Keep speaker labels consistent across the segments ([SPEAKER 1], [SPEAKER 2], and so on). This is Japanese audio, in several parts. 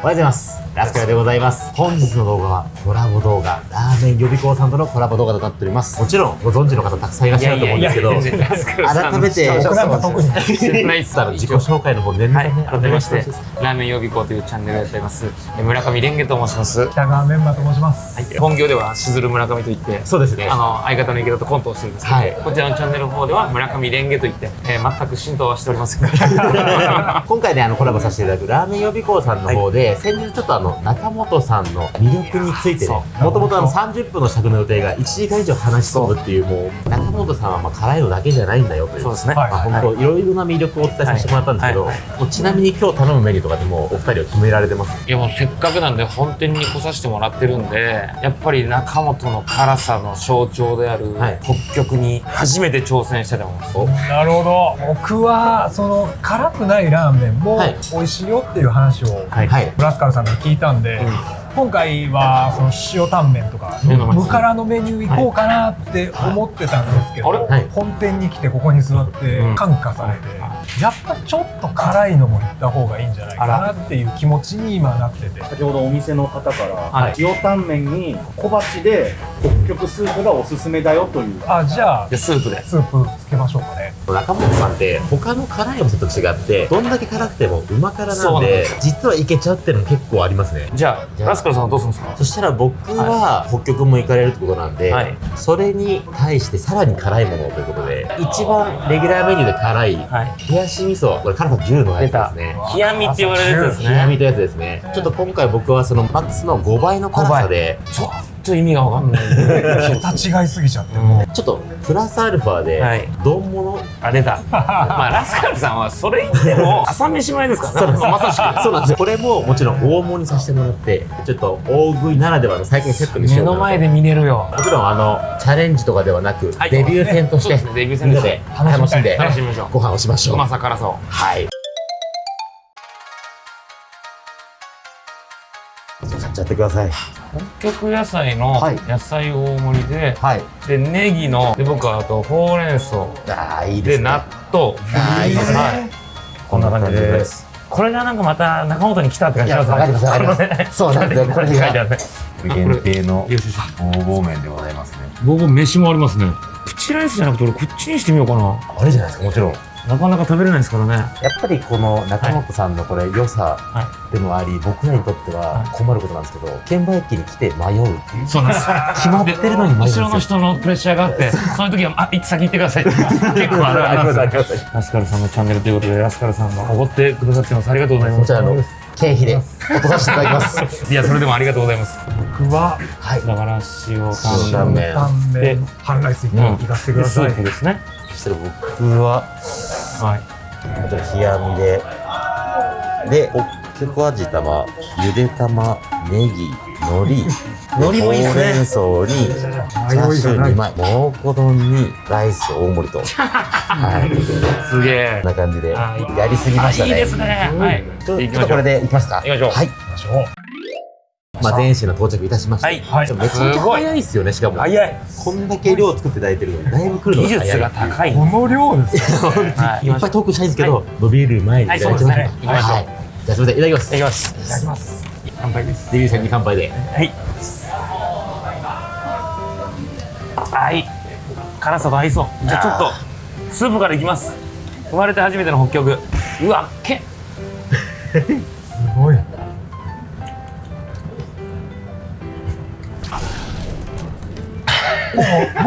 [SPEAKER 1] おはようございます。ラスカルでございます。本日の動画はコラボ動画、ラーメン予備校さんとのコラボ動画となっております。もちろんご存知の方たくさんいらっしゃると思うんですけど、改めて、
[SPEAKER 2] 僕なんか特に
[SPEAKER 3] 知らないっす
[SPEAKER 1] あの自己紹介の方、念の
[SPEAKER 3] はい改めまして、ラーメン予備校というチャンネルをやっています。え村上蓮華と申します。は
[SPEAKER 2] 北川メンバーと申します。
[SPEAKER 3] い、本業ではしずる村上といって、
[SPEAKER 1] そうですね。
[SPEAKER 3] あの相方の池田とコントをしてるんですけど、
[SPEAKER 1] はい
[SPEAKER 3] こちらのチャンネルの方では村上蓮華といって、えー全く浸透はしておりません。
[SPEAKER 1] 今回ねあのコラボさせていただくラーメン予備校さんの方で、先日ちょっとあの中本さんの魅力についてもともとあの30分の尺の予定が1時間以上話し込むっていうもう。中本さんはまあ辛いのだけじゃないんだよという
[SPEAKER 3] そうですね。
[SPEAKER 2] はい。
[SPEAKER 1] まあ、本当い。ろいろな魅力をお伝えさせてもらったんですけど、
[SPEAKER 3] はい。
[SPEAKER 1] もうちなみに今日頼むメニューとかでもお二人は決められてます？
[SPEAKER 3] いやもうせっかくなんで本店に来させてもらってるんでやっぱり中本の辛さの象徴である
[SPEAKER 1] はい。
[SPEAKER 3] 北極に初めて挑戦したいと思います、
[SPEAKER 1] お。
[SPEAKER 2] なるほど。僕はその辛くないラーメンも
[SPEAKER 1] はい。
[SPEAKER 2] 美味しいよっていう話を
[SPEAKER 1] はい、はい、
[SPEAKER 2] ブラスカルさんから聞いたんで、今回はその塩タンメンとか無辛のメニュー行こうかなって思ってたんですけど、本店に来てここに座って
[SPEAKER 3] うん。
[SPEAKER 2] 感化されて、やっぱちょっと辛いのも行った方がいいんじゃないかなっていう気持ちに今なってて。
[SPEAKER 4] 先ほどお店の方から、
[SPEAKER 3] はい。
[SPEAKER 4] 塩タンメンに小鉢で北極スープがおすすめだよという。
[SPEAKER 2] あじゃあ
[SPEAKER 3] でスープで。
[SPEAKER 2] スープつけましょうかね。
[SPEAKER 1] 中本さんって他の辛いお店と違ってどんだけ辛くてもうま辛
[SPEAKER 3] なん
[SPEAKER 1] で実はいけちゃうっていうの結構ありますね。
[SPEAKER 3] じゃ
[SPEAKER 1] じゃあ
[SPEAKER 3] あラスカルさんはどうするんですか？
[SPEAKER 1] そしたら僕は北極も行かれるってことなんで、
[SPEAKER 3] はい。
[SPEAKER 1] それに対してさらに辛いものをということで一番レギュラーメニューで辛い
[SPEAKER 3] はい。
[SPEAKER 1] 冷やし味噌これ辛さ10のやつですね。
[SPEAKER 3] 冷やみって言われるやつですね。
[SPEAKER 1] 冷やみとやつですね。ちょっと今回僕はそのマックスの5倍の辛さで
[SPEAKER 3] ちょっと意味がわかんない。
[SPEAKER 2] 桁違いすぎちゃってもう。
[SPEAKER 1] ちょっとプラスアルファで
[SPEAKER 3] はい。
[SPEAKER 1] 丼物？
[SPEAKER 3] あ出た。まあラスカルさんはそれ言っても 朝飯前ですからね。まさしく。
[SPEAKER 1] そうなんですよ。これももちろん大盛りにさせてもらってちょっと大食いならではの最近セットにし
[SPEAKER 3] 目
[SPEAKER 1] ようかなと
[SPEAKER 3] の前で見れるよ。
[SPEAKER 1] もちろんあのチャレンジとかではなく、
[SPEAKER 3] はい。
[SPEAKER 1] デビュー戦として
[SPEAKER 3] ね。デビュー戦
[SPEAKER 1] で楽しんで
[SPEAKER 3] 楽しみましょう。
[SPEAKER 1] ご飯をしましょう。
[SPEAKER 3] うまさ辛さを
[SPEAKER 1] はいちゃってください。
[SPEAKER 3] 北極野菜の
[SPEAKER 1] はい。
[SPEAKER 3] 野菜大盛りで、
[SPEAKER 1] はい。
[SPEAKER 3] でネギので僕はあとほうれん草。
[SPEAKER 1] ああいいでね。
[SPEAKER 3] です納豆。
[SPEAKER 1] あーいいですね。
[SPEAKER 3] はい。こんな感じです。これがなんかまた中本に来たって感じします
[SPEAKER 1] いやわかりますわかります。そうなんですよ。これが
[SPEAKER 3] 書いてあるね
[SPEAKER 1] 限定の
[SPEAKER 3] よしよし
[SPEAKER 1] 方々麺でございますね。
[SPEAKER 3] 僕飯もありますね。プチライスじゃなくて俺こっちにしてみようかな。
[SPEAKER 1] あれじゃないですかもちろん
[SPEAKER 3] なかなか食べれないですからね。
[SPEAKER 1] やっぱりこの中本さんのこれ良さ
[SPEAKER 3] は
[SPEAKER 1] でもあり僕らにとっては困ることなんですけど券売機に来て迷うっていう。
[SPEAKER 3] そうなんです。
[SPEAKER 1] 決まってるのに迷うんですよ。
[SPEAKER 3] 後ろの人のプレッシャーがあってそう。いう時は「あいつ先行ってください」って。結構あるあるなんですよ。ラスカルさんのチャンネルということでラスカルさんがおごってくださってます。ありがとうございます。
[SPEAKER 1] こちらの経費で落とさせていただきます。
[SPEAKER 3] いやそれでもありがとうございます。
[SPEAKER 2] 僕は
[SPEAKER 1] はい
[SPEAKER 3] だから塩
[SPEAKER 1] 塩
[SPEAKER 3] タン
[SPEAKER 1] メン
[SPEAKER 2] 半ライスいかせてください
[SPEAKER 3] スー。プですね
[SPEAKER 1] そしたら僕は
[SPEAKER 3] はい。
[SPEAKER 1] こちら冷やみで。で北極味玉。ゆで玉ネギ海苔。
[SPEAKER 3] 海苔もいいっすね。
[SPEAKER 1] ほうれん草にチャーシュー2枚蒙古丼にライス大盛りと。はい。
[SPEAKER 3] すげえ。
[SPEAKER 1] こんな感じで
[SPEAKER 3] はい。
[SPEAKER 1] やりすぎましたね。
[SPEAKER 3] あいいですね。はい。
[SPEAKER 1] ちょっとこれでいきますか。
[SPEAKER 3] 行きましょう。
[SPEAKER 1] はい。
[SPEAKER 2] 行きましょう。
[SPEAKER 1] まあ天使の到着いたしました。
[SPEAKER 3] はい。
[SPEAKER 2] はい。
[SPEAKER 1] めちゃめちゃ早いっすよねしかも。
[SPEAKER 3] 早い。
[SPEAKER 1] こんだけ量作っていただいてるのに。だいぶ来るの
[SPEAKER 3] 技
[SPEAKER 1] が早い
[SPEAKER 3] 術が高い
[SPEAKER 2] この量ですよ。
[SPEAKER 3] はい。
[SPEAKER 1] いっぱいトークしたいんですけど、伸びる前にいただきます
[SPEAKER 3] はいそうですね。行きましょう
[SPEAKER 1] はい。じゃあすみません。いただきます。
[SPEAKER 3] いただきます。
[SPEAKER 2] いただきます。
[SPEAKER 3] 乾杯です
[SPEAKER 1] デビュー戦に乾杯で。
[SPEAKER 3] はい。はい。辛さと合いそう。じゃあちょっとスープからいきます。生まれて初めての北極うわっけ。
[SPEAKER 2] すごい。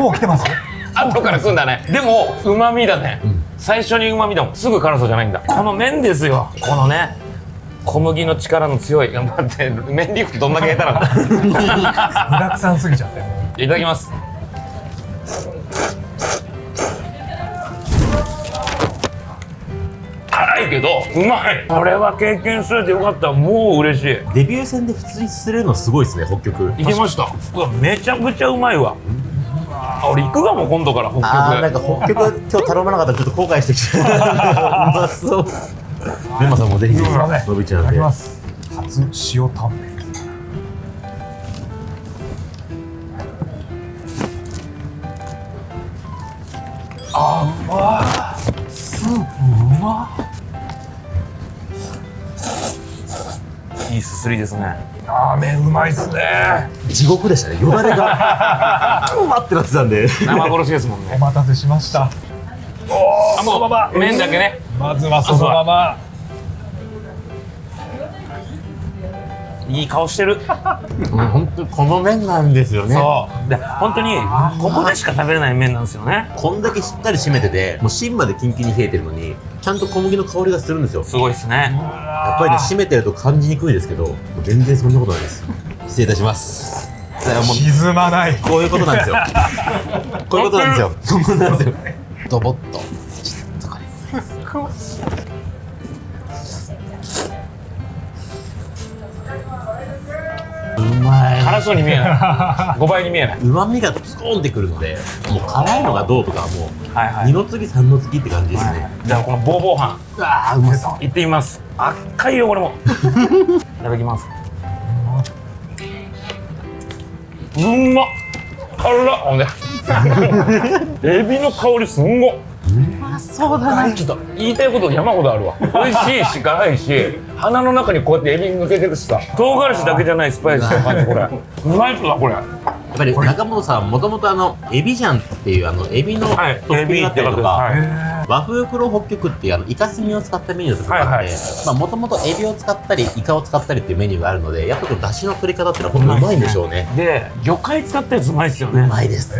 [SPEAKER 2] もう来てます？
[SPEAKER 3] 後から来んだね。でもうまみだね、最初にうまみだもん。すぐ辛さじゃないんだ。この麺ですよ。このね小麦の力の強い。頑張って麺リフトどんだけ下手な んだ
[SPEAKER 2] 具沢山すぎちゃって。
[SPEAKER 3] いただきます。辛いけどうまい。これは経験すれてよかった。もう嬉しい。
[SPEAKER 1] デビュー戦で普通にするのすごいですね北極。
[SPEAKER 3] いけました。うわめちゃくちゃうまいわあ俺行くかも今度から北極。
[SPEAKER 1] あーなんか北極今日頼まなかったらちょっと後悔してきたう。まそうメンマさんもぜひ伸びちゃ
[SPEAKER 2] いただ
[SPEAKER 1] うんで
[SPEAKER 2] きます。初塩タンメン。あーうまー。スープうま
[SPEAKER 3] いいすすりですね
[SPEAKER 2] ラーメンうまいっすね。
[SPEAKER 1] 地獄でしたね。よだれがうわってなってたんで。
[SPEAKER 3] 生殺しですもん
[SPEAKER 2] お
[SPEAKER 3] ね
[SPEAKER 2] 待たせしました。おおそのまま。
[SPEAKER 3] 麺だけね。
[SPEAKER 2] まずはそのまま。
[SPEAKER 3] いい顔してる。
[SPEAKER 1] うん本当にこの麺なんですよね。
[SPEAKER 3] そう。で本当にここでしか食べれない麺なんですよね。
[SPEAKER 1] こんだけしっかり締めててもう芯までキンキンに冷えてるのにちゃんと小麦の香りがするんですよ。
[SPEAKER 3] すごいですね。
[SPEAKER 1] やっぱりね締めてると感じにくいですけど全然そんなことないです。失礼いたします。だからもう
[SPEAKER 2] 沈まない。
[SPEAKER 1] こういうことなんですよ。こういうことなんですよ。そうなんですよ。ドボッとまい。
[SPEAKER 3] 辛そうに見えない。5倍に見えない。う
[SPEAKER 1] まみがスコーンってくるのでもう辛いのがどうとかはもう
[SPEAKER 3] はいはい。
[SPEAKER 1] 二の次三の次って感じですね、
[SPEAKER 3] じゃあこのボーボー飯。
[SPEAKER 1] うわーうまそう。
[SPEAKER 3] いってみます。赤いよこれも。いただきます。うんまっ。辛っほんで。エビの香りすんご
[SPEAKER 1] そうだな
[SPEAKER 3] ちょっと言いたいこと山ほどあるわ。美味しいし辛いし鼻の中にこうやってエビ抜けてるしさ。唐辛子だけじゃないスパイスの感じこれ。うまいっすわこれ。
[SPEAKER 1] やっぱり中本さんもともとあのエビジャンっていうあのエビのト
[SPEAKER 3] はい。
[SPEAKER 1] ッピングだったりとか、
[SPEAKER 3] は
[SPEAKER 1] 和風黒北極っていうあのイカスミを使ったメニューとかがあって、もともとエビを使ったりイカを使ったりっていうメニューがあるのでやっぱこの出汁の取り方っていうのは本当にうまいんでしょうね。
[SPEAKER 3] で魚介使ったやつうまいっすよ
[SPEAKER 1] う
[SPEAKER 3] ね
[SPEAKER 1] まいです。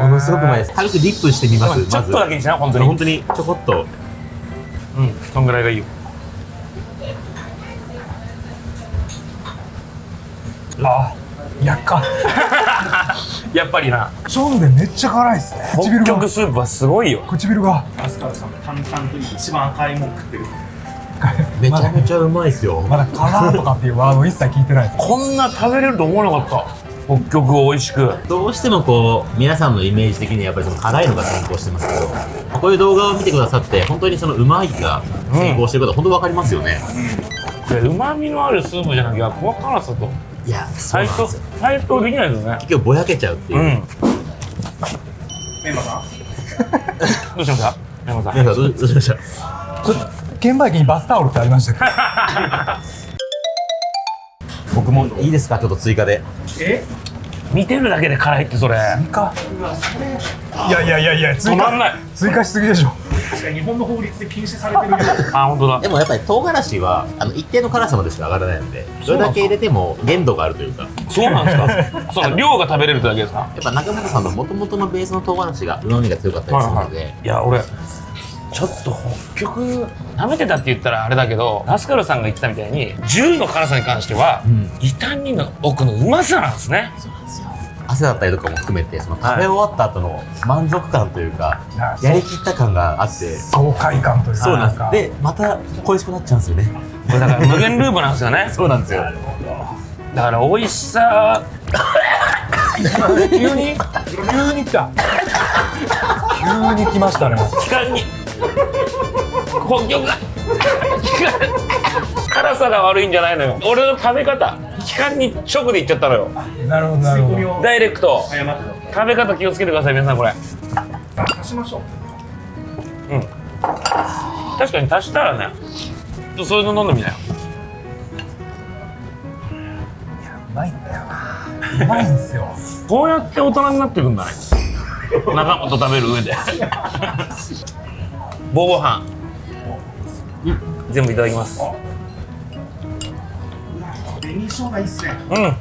[SPEAKER 1] ものすごくうまいです。軽くディップしてみます
[SPEAKER 3] ちょっとだけにしな本当に。
[SPEAKER 1] 本当にちょこっと。
[SPEAKER 3] うんそんぐらいがいいよ。
[SPEAKER 2] あやっか
[SPEAKER 3] やっぱりな。
[SPEAKER 2] ションでめっちゃ辛いっすね。
[SPEAKER 3] 北
[SPEAKER 2] 唇が。
[SPEAKER 3] 極スープはすごいよ。
[SPEAKER 2] 唇が。
[SPEAKER 4] アスカルさんが淡々と一番赤いもん食ってる。
[SPEAKER 1] めちゃめちゃうまいですよ。
[SPEAKER 2] まだ辛とかっていうワード一切聞いてない
[SPEAKER 3] こんな食べれると思わなかった。北極を美味しく。
[SPEAKER 1] どうしてもこう皆さんのイメージ的にやっぱりその辛いのが先行してますけどこういう動画を見てくださって本当にそのうまいが先行してることは本当分かりますよね、
[SPEAKER 3] でうまみのあるスープじゃなきゃこの辛さと
[SPEAKER 1] いやそう
[SPEAKER 3] 対等
[SPEAKER 1] なんですよ。
[SPEAKER 3] 対等できないですね。
[SPEAKER 1] 結局ぼやけちゃうっていう、
[SPEAKER 3] うん。
[SPEAKER 4] メンバーさん？
[SPEAKER 3] どうしました？山さん。
[SPEAKER 1] 皆さんどうしました？
[SPEAKER 2] 券売機にバスタオルってありましたけど
[SPEAKER 1] 僕も。いいですか？ちょっと追加で。
[SPEAKER 4] え？
[SPEAKER 3] 見てるだけで辛いってそれ。
[SPEAKER 2] 追加？いやいやいやいや追加。
[SPEAKER 3] 止まんない。
[SPEAKER 2] 追加しすぎでしょ
[SPEAKER 4] 確かに日本の法律で禁止されてるよ
[SPEAKER 3] あ本当だ。
[SPEAKER 1] でもやっぱり唐辛子はあの一定の辛さまでしか上がらないのでそれだけ入れても限度があるというか。
[SPEAKER 3] そうなんですか？その量が食べれるってだけですか？
[SPEAKER 1] やっぱ中本さんの元々のベースの唐辛子がうまみが強かったりするので、
[SPEAKER 3] いや俺ちょっと北極舐めてたって言ったらあれだけどラスカルさんが言ってたみたいに10の辛さに関しては、
[SPEAKER 1] ん。
[SPEAKER 3] 異端にの奥のうまさなんですね
[SPEAKER 1] 汗だったりとかも含めてその食べ終わった後の満足感というか、
[SPEAKER 2] あ
[SPEAKER 1] やりきった感があって。
[SPEAKER 2] 爽快感というか
[SPEAKER 1] そうなん
[SPEAKER 2] か
[SPEAKER 1] です。でまた恋しくなっちゃうんですよね。
[SPEAKER 3] これだから無限ループなんですよね。
[SPEAKER 1] そうなんですよ。
[SPEAKER 3] だから美味しさ。
[SPEAKER 2] 急に？急に来た。急に来ましたね。
[SPEAKER 3] 期間に。北極が。辛さが悪いんじゃないのよ。俺の食べ方期間に直でいっちゃったのよ。
[SPEAKER 2] なるほどなるほど。
[SPEAKER 3] ダイレクト。食べ方気をつけてください皆さんこれ。
[SPEAKER 4] た足しましょう。
[SPEAKER 3] うん。確かに足したらねちょそういうの飲んでみなよ。
[SPEAKER 2] うまいんだよな。うまいんすよ。
[SPEAKER 3] こうやって大人になっていくんだね中本食べる上で。ボーボー飯全部いただきます
[SPEAKER 4] 紅生姜いいっすね。
[SPEAKER 3] うん。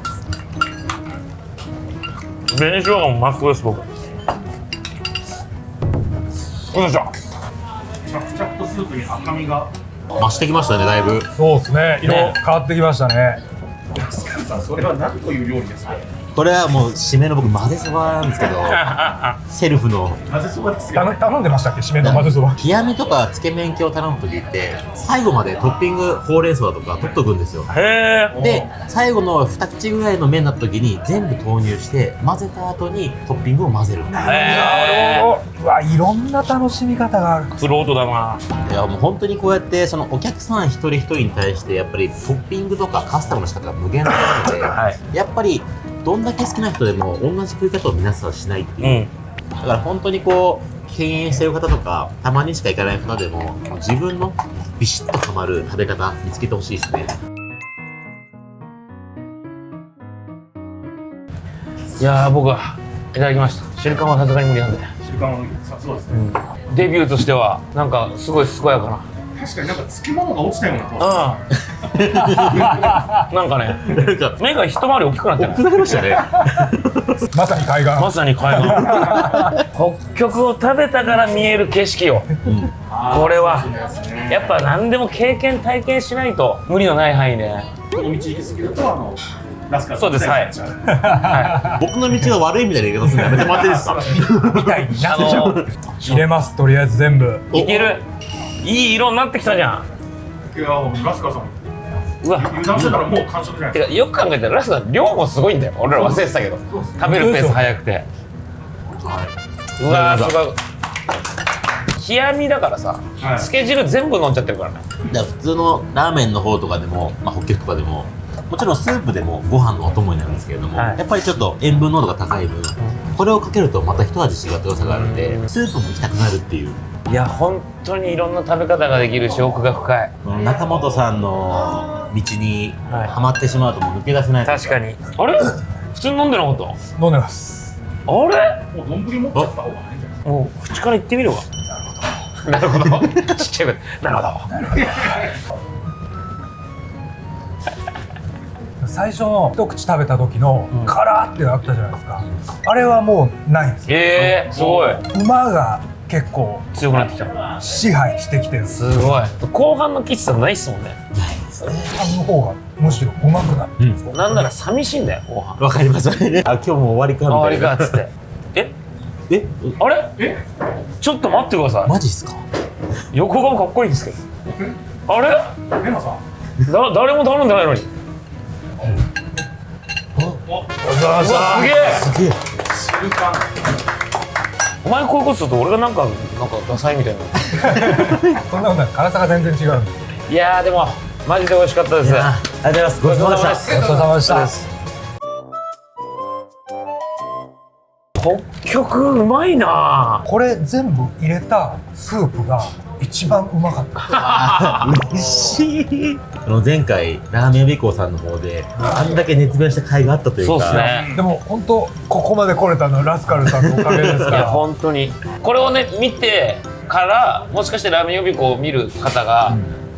[SPEAKER 3] 紅生姜もマスクです僕。よいしょ。
[SPEAKER 4] 着々とスープに赤みが。
[SPEAKER 1] 増してきましたねだいぶ。
[SPEAKER 2] そうですね。色
[SPEAKER 3] ね。
[SPEAKER 2] 変わってきましたね。
[SPEAKER 4] アスカルさんそれは何という料理ですか？
[SPEAKER 1] これはもう締めの僕混ぜそばなんですけど セルフの。
[SPEAKER 4] 混ぜそばですよ。
[SPEAKER 2] 頼頼んでましたっけ？締めの混ぜそば
[SPEAKER 1] 極みとかつけ麺系を頼む時って最後までトッピングほうれん草だとか取っとくんですよ。
[SPEAKER 3] へえ。
[SPEAKER 1] で最後の2口ぐらいの麺になった時に全部投入して混ぜた後にトッピングを混ぜる
[SPEAKER 3] へ
[SPEAKER 2] うわいろんな楽しみ方がある。
[SPEAKER 3] えクロートだな。い
[SPEAKER 1] やもう本当にこうやってそのお客さん一人一人に対してやっぱりトッピングとかカスタムの仕方が無限大なので、
[SPEAKER 3] はい。
[SPEAKER 1] やっぱりどんだけ好きな人でも同じ食い方を皆さんしないっていう、う
[SPEAKER 3] ん、
[SPEAKER 1] だから本当にこう敬遠してる方とかたまにしか行かない方でも自分のビシッとはまる食べ方見つけてほしいですね。
[SPEAKER 3] いや僕はいただきました。瞬間はさすがに無理なんで。
[SPEAKER 4] 瞬間はそうですね、うん、
[SPEAKER 3] デビューとしてはなんかすごい健やかな。
[SPEAKER 4] 確かになんかつきものが落ちたような顔
[SPEAKER 3] して なんかね目が一回り大きくなってる。
[SPEAKER 1] 大きくなりましたね。
[SPEAKER 2] まさに海岸。
[SPEAKER 3] まさに海岸。北極を食べたから見える景色よこれはやっぱ何でも経験体験しないと無理のない範囲で。
[SPEAKER 4] この道行き過ぎるとあのラスカル
[SPEAKER 3] そうです。はい。は
[SPEAKER 1] 僕の道が悪いみたいな言い方するのやめてもらっていいですか？
[SPEAKER 2] みたいな
[SPEAKER 3] の
[SPEAKER 2] 入れますとりあえず全部。
[SPEAKER 3] いける。いい色になってきたじゃん。
[SPEAKER 4] いやラスカルさん
[SPEAKER 3] うわ。
[SPEAKER 4] 油断してたらもう完食じゃない
[SPEAKER 3] てかよく考えたらラスト量もすごいんだよ。俺ら忘れてたけど。食べるペース早くて。うわーすごい。冷やみだからさ、
[SPEAKER 4] はい。
[SPEAKER 3] つけ汁全部飲んじゃってるからね。
[SPEAKER 1] だから普通のラーメンの方とかでも、まあ、北極とかでももちろんスープでもご飯のお供になるんですけれども、
[SPEAKER 3] はい。
[SPEAKER 1] やっぱりちょっと塩分濃度が高い分、これをかけるとまた一味違った良さがあるんで、スープも行きたくなるっていう。
[SPEAKER 3] いや本当にいろんな食べ方ができるし奥が深い。
[SPEAKER 1] 中本さんの道に
[SPEAKER 3] は
[SPEAKER 1] まってしまうともう抜け出せない。
[SPEAKER 3] 確かに。あれ？普通に飲んでなかった？
[SPEAKER 2] 飲んでます。
[SPEAKER 3] あれ？
[SPEAKER 4] もう丼持っちゃった方がいいんじゃない？ですか
[SPEAKER 3] もう口から言ってみるわなるほど。なるほど。ちっちゃい声。でなるほど。
[SPEAKER 2] 最初の一口食べた時のカラーってなったじゃないですか。あれはもうないんですよ。
[SPEAKER 3] えー、すごい。
[SPEAKER 2] 馬が結構
[SPEAKER 3] 強くなってきた。
[SPEAKER 2] 支配してきてる。
[SPEAKER 3] すごい。後半の喫茶ないっすもんね
[SPEAKER 2] あの方がむしろうまくなる
[SPEAKER 3] なんなら寂しいんだよ後半。
[SPEAKER 1] わかります。あ今日もう終わりかみ
[SPEAKER 3] 終
[SPEAKER 1] たいな。
[SPEAKER 3] わりかっつって。え？
[SPEAKER 1] え？
[SPEAKER 3] あれ？
[SPEAKER 4] え？
[SPEAKER 3] ちょっと待ってくださ
[SPEAKER 1] マジっすか？
[SPEAKER 3] い横顔かっこいいんですけど。あれ？
[SPEAKER 4] レナさん？
[SPEAKER 3] だ誰も頼んでないのに。
[SPEAKER 4] お
[SPEAKER 3] うわすげえ。
[SPEAKER 1] すげえ。
[SPEAKER 3] お前こういうことすると俺がなんかなんかダサいみたいな
[SPEAKER 2] そんなことない。辛さが全然違うんです
[SPEAKER 3] いやーでもマジで美味しかったです。
[SPEAKER 1] ありがとうございます。ごちそうさまでした
[SPEAKER 2] ごちそうさまでした
[SPEAKER 3] 北極うまいな。
[SPEAKER 2] これ全部入れたスープが一番うまかった。
[SPEAKER 1] あ嬉しい。あの前回ラーメン予備校さんの方であんだけ熱弁した甲斐があったというか。
[SPEAKER 3] そうですね。
[SPEAKER 2] でも本当ここまで来れたのはラスカルさんのおかげですか
[SPEAKER 3] いや
[SPEAKER 2] ら
[SPEAKER 3] 本当に。これをね見てからもしかしてラーメン予備校を見る方が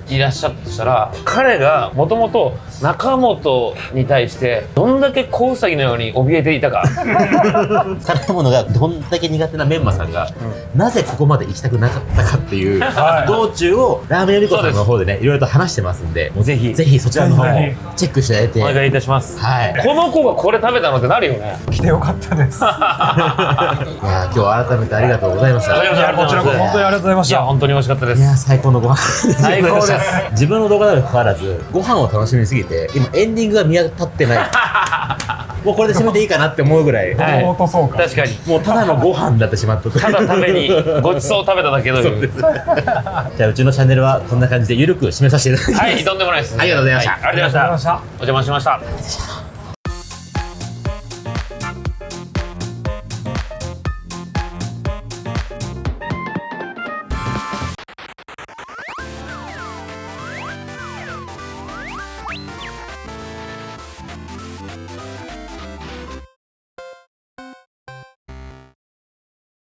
[SPEAKER 3] いらっしゃったとしたら、彼がもともと中本に対してどんだけ小ウサギのように怯えていたか。
[SPEAKER 1] 食べ物がどんだけ苦手なメンマさんが、なぜここまで行きたくなかったかっていう
[SPEAKER 2] はい。
[SPEAKER 1] 道中をラーメン予備校さんの方でねいろいろと話してますんでもう
[SPEAKER 3] ぜひ
[SPEAKER 1] ぜひそちらの方も
[SPEAKER 2] ぜ
[SPEAKER 1] チェックしていただいて。
[SPEAKER 3] お願いいたします。
[SPEAKER 1] はい。いや
[SPEAKER 3] この子がこれ食べたのってなるよね。
[SPEAKER 2] 来てよかったです。
[SPEAKER 1] 今日は改めてありがとうございました。
[SPEAKER 3] います。
[SPEAKER 2] こちらこそ本当にありがとうございました。
[SPEAKER 3] いや本当に美味しかったで
[SPEAKER 1] いや
[SPEAKER 3] す
[SPEAKER 1] 最高のご飯
[SPEAKER 3] 最高です。
[SPEAKER 1] 自分の動画なのにかかわらずご飯を楽しみすぎて今エンディングが見当たってない。もうこれで締めていいかなって思うぐらい。
[SPEAKER 3] はい。
[SPEAKER 2] 落とそうか。
[SPEAKER 3] 確かに。
[SPEAKER 1] もうただのご飯になってしまった
[SPEAKER 3] ただ食べにごちそうを食べただけという
[SPEAKER 1] じゃあうちのチャンネルはこんな感じでゆるく締めさせていただきます。
[SPEAKER 3] はいとんでもないです
[SPEAKER 1] ありがとうございました。
[SPEAKER 3] はありがとうございました。
[SPEAKER 2] ありがとうございました。
[SPEAKER 3] お邪魔しました